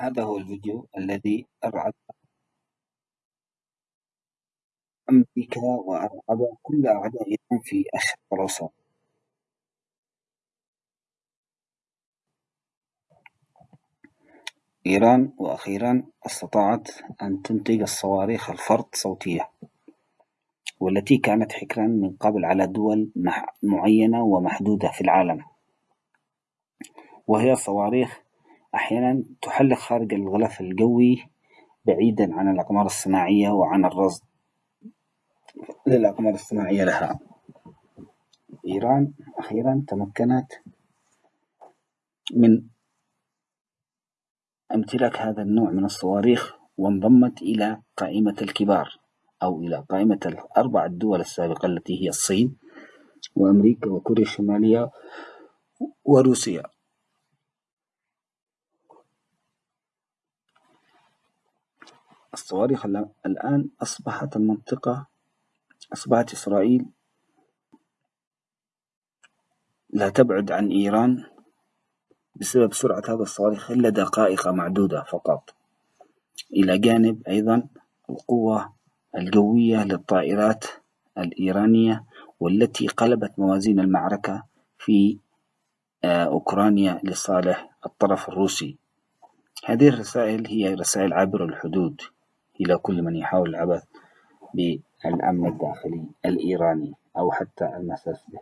هذا هو الفيديو الذي أرعب أمريكا وأرعب كل أعدائنا في الأوسط إيران وأخيرا استطاعت أن تنتج الصواريخ الفرط صوتية والتي كانت حكرا من قبل على دول معينة ومحدودة في العالم. وهي صواريخ أحيانا تحلق خارج الغلاف الجوي بعيدا عن الأقمار الصناعية وعن الرصد للأقمار الصناعية لها. إيران أخيرا تمكنت من امتلاك هذا النوع من الصواريخ وانضمت إلى قائمة الكبار أو إلى قائمة الأربع الدول السابقة التي هي الصين وأمريكا وكوريا الشمالية وروسيا. الصواريخ الآن أصبحت المنطقة أصبحت إسرائيل لا تبعد عن إيران بسبب سرعة هذا الصواريخ إلا دقائق معدودة فقط. إلى جانب أيضا القوة الجوية للطائرات الإيرانية والتي قلبت موازين المعركة في آه، أوكرانيا لصالح الطرف الروسي. هذه الرسائل هي رسائل عابرة الحدود. إلى كل من يحاول العبث بالأمن الداخلي الإيراني أو حتى المساس به.